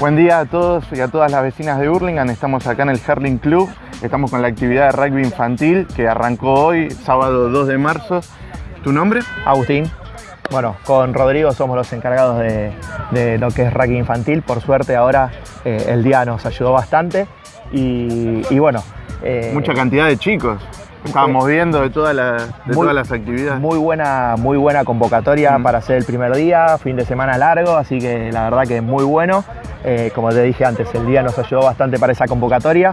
Buen día a todos y a todas las vecinas de Hurlingham. Estamos acá en el Herling Club. Estamos con la actividad de rugby infantil que arrancó hoy, sábado 2 de marzo. ¿Tu nombre? Agustín. Bueno, con Rodrigo somos los encargados de, lo que es rugby infantil. Por suerte ahora eh, el día nos ayudó bastante y, bueno. Eh, Mucha cantidad de chicos. Estábamos viendo de, todas las, todas las actividades. Muy buena, muy buena convocatoria para hacer el primer día, fin de semana largo, así que la verdad que es muy bueno. Eh, como te dije antes, el día nos ayudó bastante para esa convocatoria.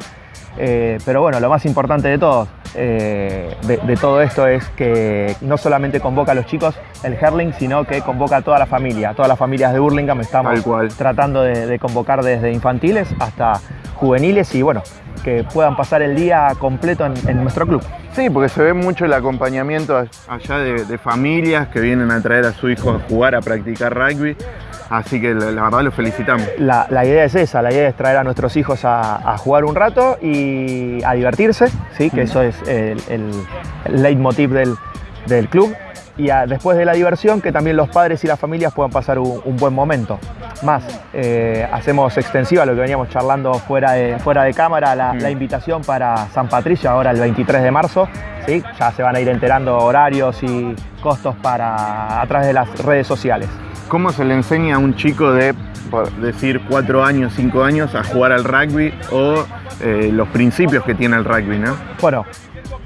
Eh, pero bueno, lo más importante de todo, eh, de, todo esto es que no solamente convoca a los chicos el Herling, sino que convoca a toda la familia, a todas las familias de Burlingame. Estamos tratando de, convocar desde infantiles hasta juveniles y bueno, que puedan pasar el día completo en, nuestro club. Sí, porque se ve mucho el acompañamiento allá de, familias que vienen a traer a su hijo a jugar, a practicar rugby. Así que la, verdad los felicitamos. La, idea es esa, la idea es traer a nuestros hijos a, jugar un rato y a divertirse, ¿sí? que eso es el, el leitmotiv del, del club y después de la diversión que también los padres y las familias puedan pasar un, buen momento. Más, eh, hacemos extensiva lo que veníamos charlando fuera de, fuera de cámara, la, la, invitación para San Patricio ahora el 23 de marzo. ¿sí? Ya se van a ir enterando horarios y costos para, a través de las redes sociales. ¿Cómo se le enseña a un chico de, decir, cuatro años, cinco años a jugar al rugby o eh, los principios que tiene el rugby, ¿no? Bueno,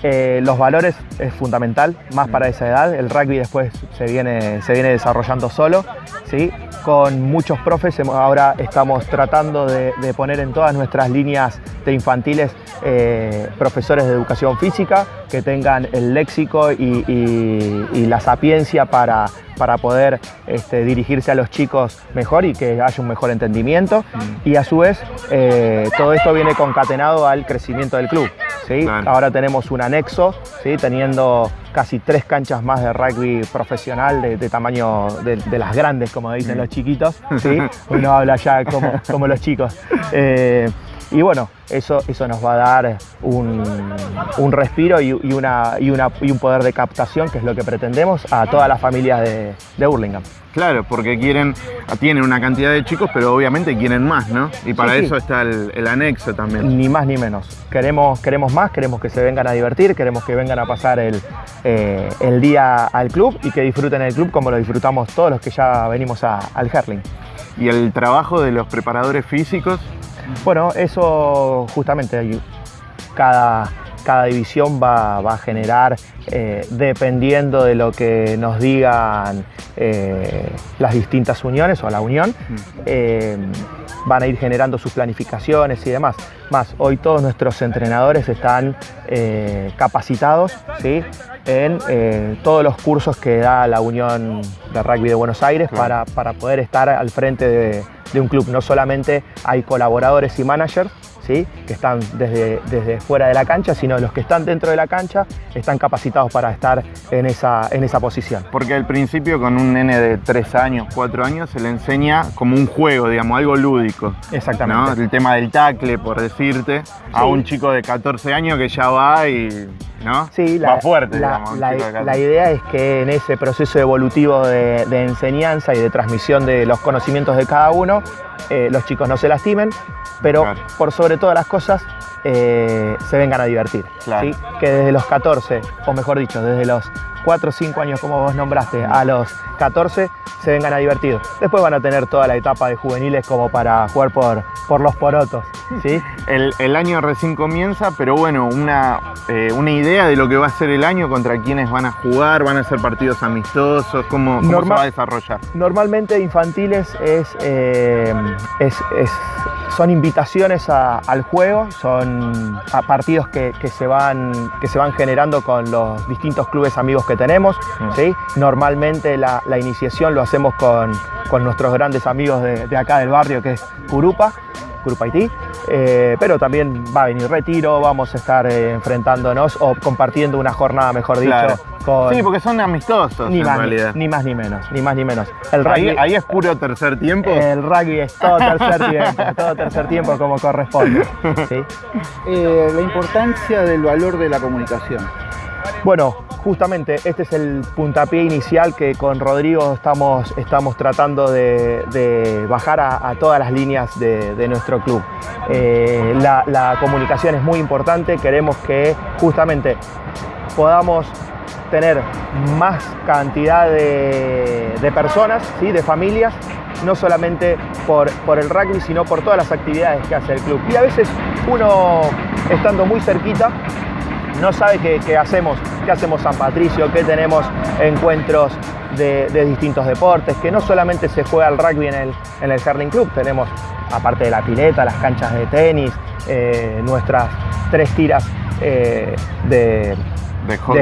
los valores es fundamental, más para esa edad. El rugby después se viene, se viene desarrollando solo, ¿sí? Con muchos profes ahora estamos tratando de, poner en todas nuestras líneas de infantiles eh, profesores de educación física que tengan el léxico y la sapiencia para para poder este, dirigirse a los chicos mejor y que haya un mejor entendimiento. Mm. Y a su vez, eh, todo esto viene concatenado al crecimiento del club. ¿sí? Ahora tenemos un anexo, ¿sí? teniendo casi tres canchas más de rugby profesional de, tamaño de, las grandes, como dicen mm. los chiquitos. ¿sí? Uno habla ya como, como los chicos. Eh, y bueno, eso, eso nos va a dar un, respiro y, una, y, un poder de captación, que es lo que pretendemos, a todas las familias de, de Burlingame. Claro, porque quieren, tienen una cantidad de chicos, pero obviamente quieren más, ¿no? Y para eso está el, anexo también. Ni más ni menos. Queremos, queremos más, queremos que se vengan a divertir, queremos que vengan a pasar el, eh, día al club y que disfruten el club como lo disfrutamos todos los que ya venimos al Herling. ¿Y el trabajo de los preparadores físicos? Bueno, eso justamente cada, cada división va, a generar, eh, dependiendo de lo que nos digan eh, las distintas uniones o la unión, mm. eh, van a ir generando sus planificaciones y demás. Más, hoy todos nuestros entrenadores están capacitados ¿sí? en todos los cursos que da la Unión de Rugby de Buenos Aires para, para poder estar al frente de de un club. No solamente hay colaboradores y managers, ¿sí? que están desde, desde fuera de la cancha, sino los que están dentro de la cancha están capacitados para estar en esa, en esa posición. Porque al principio con un nene de 3 años, 4 años, se le enseña como un juego, digamos, algo lúdico. Exactamente. El tema del tacle, por decirte, a un chico de 14 años que ya va y ¿no? Sí, la, fuerte, la, idea es que en ese proceso evolutivo de, enseñanza y de transmisión de los conocimientos de cada uno, eh, los chicos no se lastimen, pero por sobre todas las cosas eh, se vengan a divertir. Que desde los 14, o mejor dicho, desde los 4 o 5 años como vos nombraste, a los 14 se vengan a divertir. Después van a tener toda la etapa de juveniles como para jugar por, por los porotos. ¿Sí? El, año recién comienza, pero bueno, una, eh, una idea de lo que va a ser el año, contra quiénes van a jugar, van a ser partidos amistosos, cómo, cómo se va a desarrollar. Normalmente infantiles es, eh, es, son invitaciones al juego, son partidos que, se van, que se van generando con los distintos clubes amigos que tenemos. Mm. ¿sí? Normalmente la, iniciación lo hacemos con, nuestros grandes amigos de, de acá del barrio, que es Curupa. Grupo Haití, eh, pero también va a venir retiro, vamos a estar eh, enfrentándonos o compartiendo una jornada, mejor dicho. Sí, porque son amistosos ni en más, realidad. Ni, más ni menos, ni más ni menos. El rugby, ahí, es puro tercer tiempo. El rugby es todo tercer tiempo, todo tercer tiempo como corresponde. Eh, la importancia del valor de la comunicación. Bueno, justamente este es el puntapié inicial que con Rodrigo estamos, estamos tratando de, bajar a, todas las líneas de, nuestro club. Eh, la, comunicación es muy importante, queremos que justamente podamos tener más cantidad de, personas, ¿sí? de familias, no solamente por, por el rugby, sino por todas las actividades que hace el club. Y a veces uno, estando muy cerquita, no sabe qué, hacemos, qué hacemos San Patricio, qué tenemos encuentros de, distintos deportes, que no solamente se juega el rugby en el, en el Hurling Club, tenemos, aparte de la pileta, las canchas de tenis, eh, nuestras tres tiras eh, de,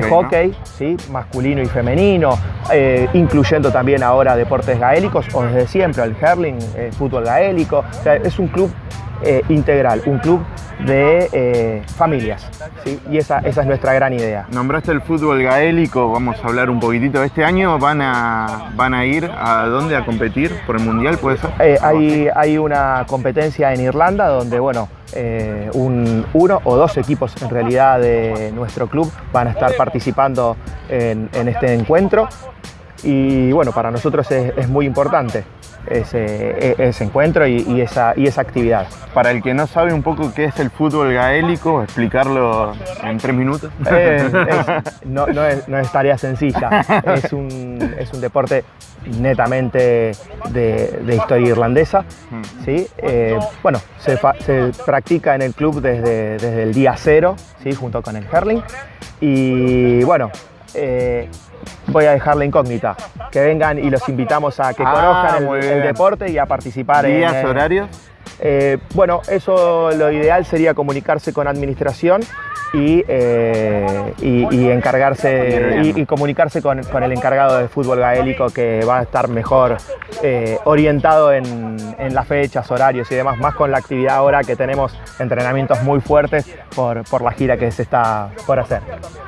hockey, ¿sí? masculino y femenino, eh, incluyendo también ahora deportes gaélicos, o desde siempre el hurling, el fútbol gaélico. es un club eh, integral, un club de eh, familias. ¿sí? Y esa, esa es nuestra gran idea. Nombraste el fútbol gaélico, vamos a hablar un poquitito. ¿Este año van a, van a ir a dónde a competir por el Mundial, puede ser? Eh, hay, hay una competencia en Irlanda donde, bueno, un, uno o dos equipos en realidad de nuestro club van a estar participando en, en este encuentro y bueno, para nosotros es, muy importante ese, e, ese encuentro y, esa, y esa actividad. Para el que no sabe un poco qué es el fútbol gaélico, explicarlo en tres minutos. no, es, tarea sencilla, es un, es un deporte netamente de, historia irlandesa. Mm. ¿sí? Eh, bueno, se, se, practica en el club desde, desde el día cero, ¿sí? junto con el hurling. Y bueno, eh, voy a dejar la incógnita. Que vengan y los invitamos a que ah, conozcan el, deporte y a participar ¿Días, en... horarios? Eh, bueno, eso lo ideal sería comunicarse con administración y, eh, y, encargarse y, comunicarse con, el encargado de fútbol gaélico que va a estar mejor eh, orientado en, las fechas, horarios y demás, más con la actividad ahora que tenemos entrenamientos muy fuertes por, la gira que se está por hacer.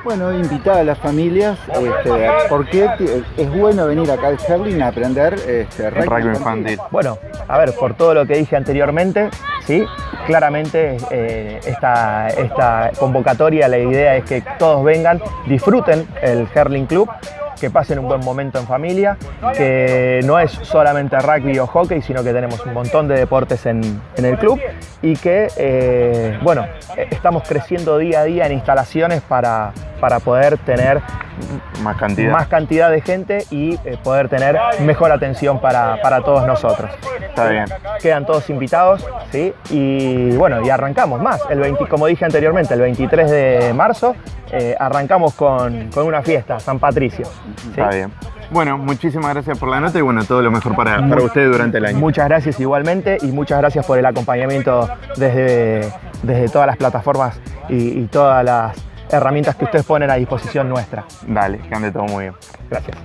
Bueno, invitar a las familias, este, porque es bueno venir acá al Herling a aprender este, rugby infantil. Bueno, a ver, por todo lo que dije anteriormente, ¿sí? Claramente eh, esta, esta convocatoria, la idea es que todos vengan, disfruten el Herling Club, que pasen un buen momento en familia, que no es solamente rugby o hockey, sino que tenemos un montón de deportes en, el club y que, eh, bueno, estamos creciendo día a día en instalaciones para, para poder tener más cantidad. más cantidad de gente y eh, poder tener mejor atención para, todos nosotros. Está bien. Quedan todos invitados, ¿sí? Y bueno, y arrancamos más. El 20, como dije anteriormente, el 23 de marzo eh, arrancamos con, una fiesta, San Patricio. Está bien. Bueno, muchísimas gracias por la nota y bueno, todo lo mejor para, para ustedes durante el año. Muchas gracias igualmente y muchas gracias por el acompañamiento desde, desde todas las plataformas y todas las herramientas que ustedes ponen a disposición nuestra. Dale, que ande todo muy bien. Gracias.